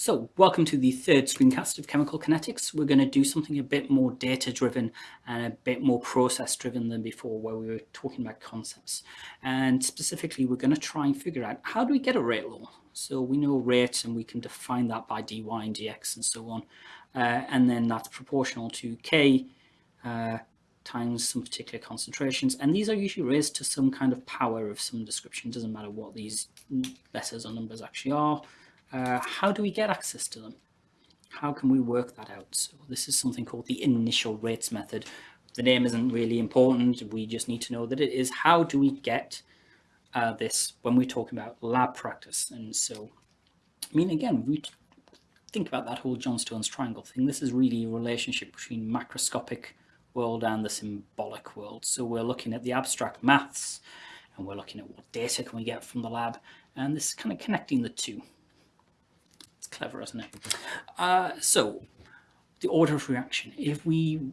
So, welcome to the third screencast of Chemical Kinetics. We're going to do something a bit more data-driven and a bit more process-driven than before, where we were talking about concepts. And specifically, we're going to try and figure out how do we get a rate law? So we know rate, and we can define that by dy and dx and so on. Uh, and then that's proportional to k uh, times some particular concentrations. And these are usually raised to some kind of power of some description. Doesn't matter what these letters or numbers actually are. Uh, how do we get access to them? How can we work that out? So this is something called the initial rates method. The name isn't really important. We just need to know that it is how do we get uh, this when we're talking about lab practice. And so, I mean, again, we think about that whole Johnstone's triangle thing. This is really a relationship between macroscopic world and the symbolic world. So we're looking at the abstract maths and we're looking at what data can we get from the lab. And this is kind of connecting the two clever, isn't it? Uh, so the order of reaction. If we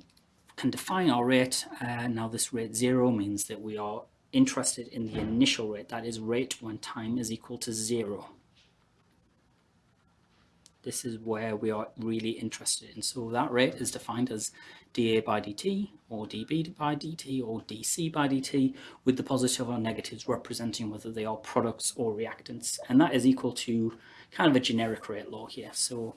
can define our rate, uh, now this rate zero means that we are interested in the initial rate, that is rate when time is equal to zero. This is where we are really interested in. So that rate is defined as dA by dt, or dB by dt, or dC by dt, with the positive or negatives representing whether they are products or reactants. And that is equal to kind of a generic rate law here. So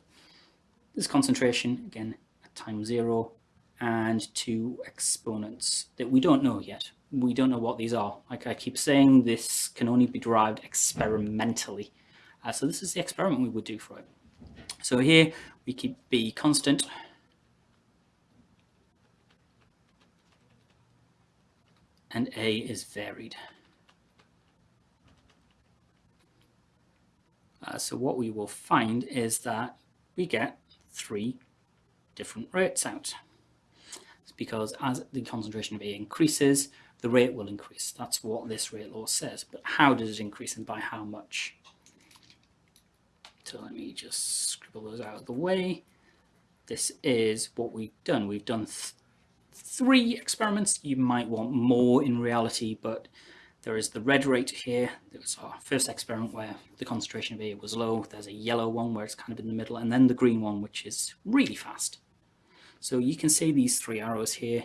this concentration, again, at time zero, and two exponents that we don't know yet. We don't know what these are. Like I keep saying, this can only be derived experimentally. Uh, so this is the experiment we would do for it. So here we keep B constant. And A is varied. Uh, so what we will find is that we get three different rates out. It's because as the concentration of A increases, the rate will increase. That's what this rate law says. But how does it increase and by how much? So let me just scribble those out of the way. This is what we've done. We've done th three experiments. You might want more in reality, but there is the red rate here. There was our first experiment where the concentration of A was low. There's a yellow one where it's kind of in the middle, and then the green one, which is really fast. So you can see these three arrows here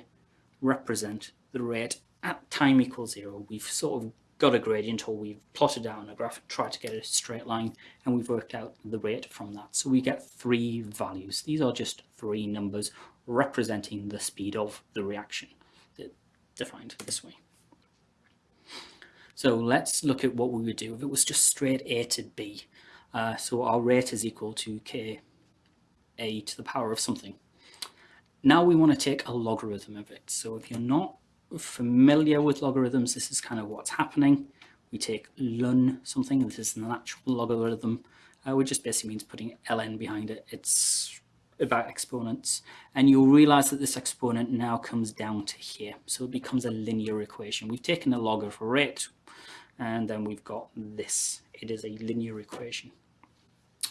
represent the rate at time equals zero. We've sort of got a gradient or we've plotted on a graph tried to get a straight line and we've worked out the rate from that. So we get three values. These are just three numbers representing the speed of the reaction defined this way. So let's look at what we would do if it was just straight A to B. Uh, so our rate is equal to k a to the power of something. Now we want to take a logarithm of it. So if you're not familiar with logarithms, this is kind of what's happening. We take ln something, this is the natural logarithm, uh, which just basically means putting ln behind it. It's about exponents. And you'll realize that this exponent now comes down to here. So it becomes a linear equation. We've taken a log of rate, and then we've got this. It is a linear equation.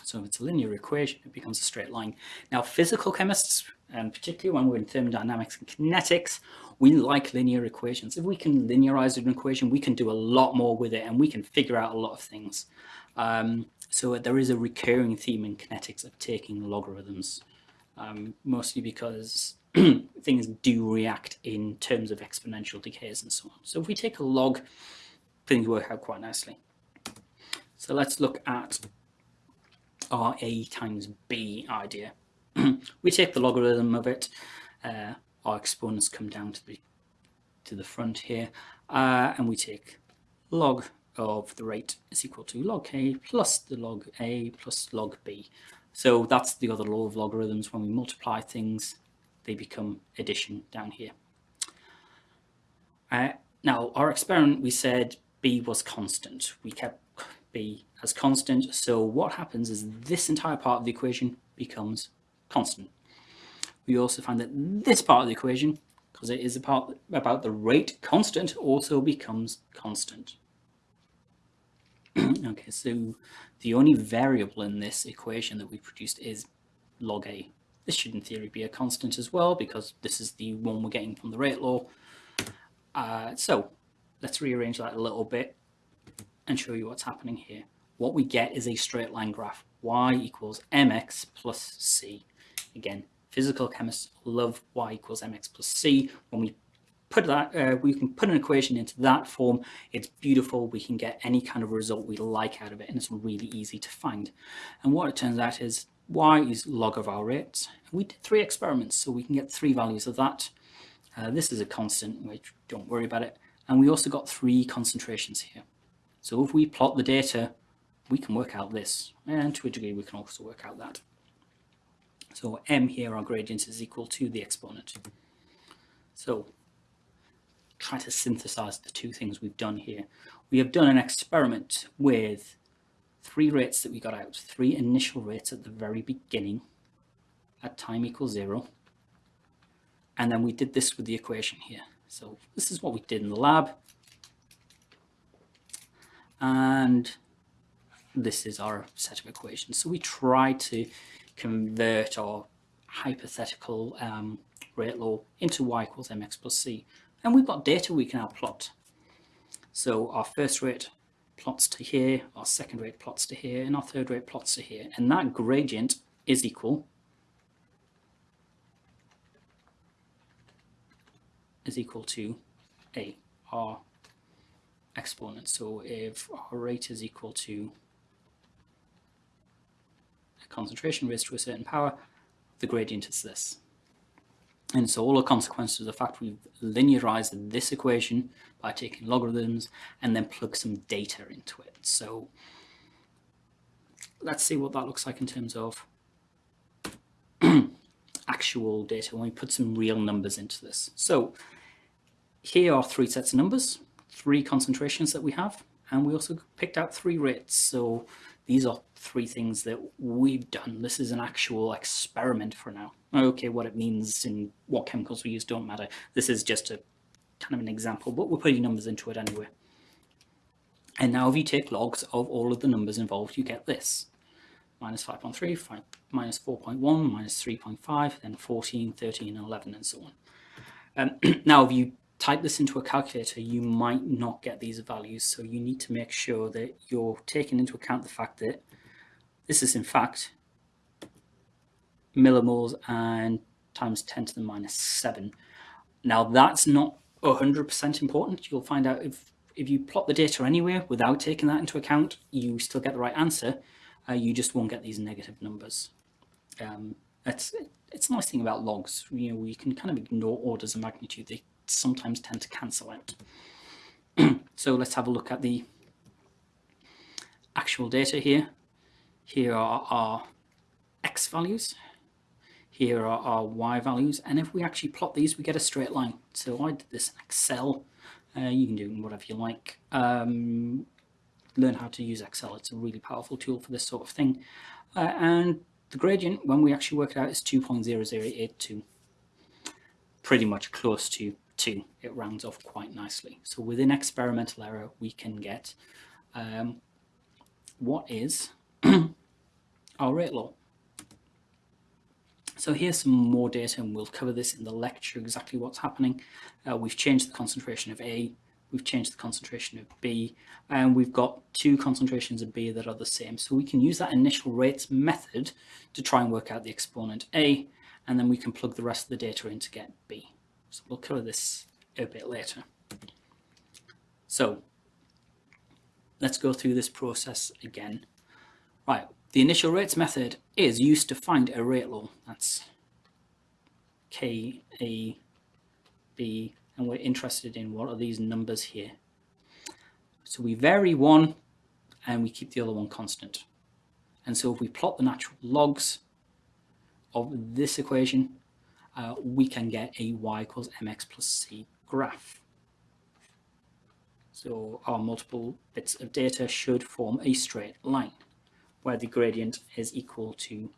So if it's a linear equation, it becomes a straight line. Now, physical chemists, and particularly when we're in thermodynamics and kinetics, we like linear equations. If we can linearize an equation, we can do a lot more with it, and we can figure out a lot of things. Um, so there is a recurring theme in kinetics of taking logarithms, um, mostly because things do react in terms of exponential decays and so on. So if we take a log, things work out quite nicely. So let's look at our A times B idea. we take the logarithm of it, uh, our exponents come down to the to the front here, uh, and we take log of the rate is equal to log k plus the log a plus log b. So that's the other law of logarithms. When we multiply things, they become addition down here. Uh, now, our experiment, we said b was constant. We kept b as constant. So what happens is this entire part of the equation becomes constant. We also find that this part of the equation, because it is a part about the rate constant, also becomes constant. okay, so the only variable in this equation that we produced is log a. This should in theory be a constant as well because this is the one we're getting from the rate law. Uh, so let's rearrange that a little bit and show you what's happening here. what we get is a straight line graph. y equals mx plus c. Again, physical chemists love y equals mx plus c. When we put that, uh, we can put an equation into that form. It's beautiful. We can get any kind of result we like out of it, and it's really easy to find. And what it turns out is y is log of our rates. We did three experiments, so we can get three values of that. Uh, this is a constant, which don't worry about it. And we also got three concentrations here. So if we plot the data, we can work out this. And to a degree, we can also work out that. So m here, our gradient, is equal to the exponent. So try to synthesize the two things we've done here. We have done an experiment with three rates that we got out, three initial rates at the very beginning at time equals zero. And then we did this with the equation here. So this is what we did in the lab. And this is our set of equations. So we try to convert our hypothetical um, rate law into y equals mx plus c. And we've got data we can now plot. So our first rate plots to here, our second rate plots to here, and our third rate plots to here. And that gradient is equal is equal to a, our exponent. So if our rate is equal to a concentration raised to a certain power, the gradient is this. And so all the consequences of the fact we've linearized this equation by taking logarithms and then plug some data into it. So let's see what that looks like in terms of actual data when we put some real numbers into this. So here are three sets of numbers, three concentrations that we have, and we also picked out three rates. So these are three things that we've done. This is an actual experiment for now. Okay, what it means and what chemicals we use don't matter. This is just a kind of an example, but we're putting numbers into it anyway. And now if you take logs of all of the numbers involved, you get this. Minus 5.3, minus 4.1, minus 3.5, then 14, 13, 11, and so on. Um, now, if you type this into a calculator, you might not get these values. So you need to make sure that you're taking into account the fact that this is in fact millimoles and times 10 to the minus 7. Now that's not 100% important. You'll find out if, if you plot the data anywhere without taking that into account, you still get the right answer. Uh, you just won't get these negative numbers. Um, it's, it's a nice thing about logs. You know, you can kind of ignore orders of magnitude. They sometimes tend to cancel out. so let's have a look at the actual data here. Here are our x values. Here are our y values. And if we actually plot these, we get a straight line. So I did this in Excel. Uh, you can do whatever you like. Um, learn how to use Excel. It's a really powerful tool for this sort of thing. Uh, and the gradient, when we actually work it out, is 2.0082. Pretty much close to 2. It rounds off quite nicely. So within experimental error, we can get um, what is our rate law. So here's some more data and we'll cover this in the lecture exactly what's happening. Uh, we've changed the concentration of A, we've changed the concentration of B, and we've got two concentrations of B that are the same. So we can use that initial rates method to try and work out the exponent A, and then we can plug the rest of the data in to get B. So we'll cover this a bit later. So let's go through this process again. Right, the initial rates method is used to find a rate law. That's K, A, B, and we're interested in what are these numbers here. So we vary one and we keep the other one constant. And so if we plot the natural logs of this equation, uh, we can get a y equals mx plus c graph. So our multiple bits of data should form a straight line where the gradient is equal to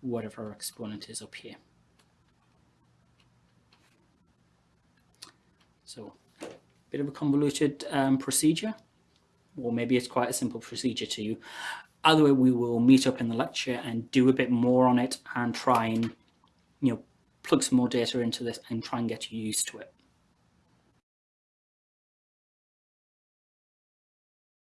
whatever our exponent is up here. So a bit of a convoluted um, procedure, or maybe it's quite a simple procedure to you. Either way, we will meet up in the lecture and do a bit more on it and try and, you know, plug some more data into this and try and get you used to it.